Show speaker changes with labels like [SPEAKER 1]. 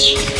[SPEAKER 1] Beach.